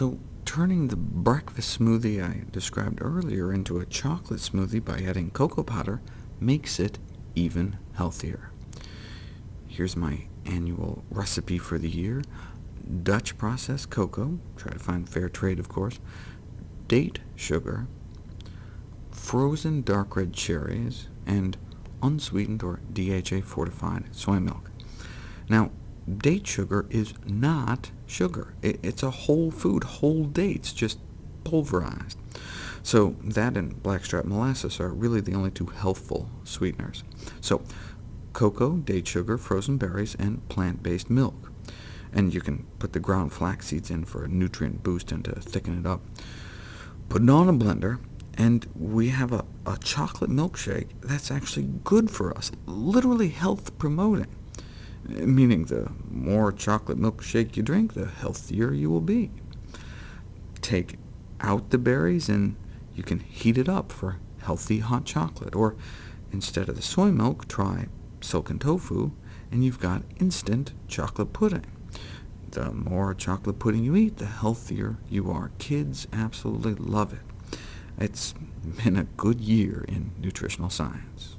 So turning the breakfast smoothie I described earlier into a chocolate smoothie by adding cocoa powder makes it even healthier. Here's my annual recipe for the year. Dutch processed cocoa, try to find fair trade, of course, date sugar, frozen dark red cherries, and unsweetened or DHA fortified soy milk. Now, date sugar is not sugar. It's a whole food, whole dates, just pulverized. So that and blackstrap molasses are really the only two healthful sweeteners. So cocoa, date sugar, frozen berries, and plant-based milk. And you can put the ground flax seeds in for a nutrient boost and to thicken it up. Put it on a blender, and we have a, a chocolate milkshake that's actually good for us, literally health-promoting, meaning the more chocolate milkshake you drink, the healthier you will be. Take out the berries, and you can heat it up for healthy hot chocolate, or instead of the soy milk, try silken tofu, and you've got instant chocolate pudding. The more chocolate pudding you eat, the healthier you are. Kids absolutely love it. It's been a good year in nutritional science.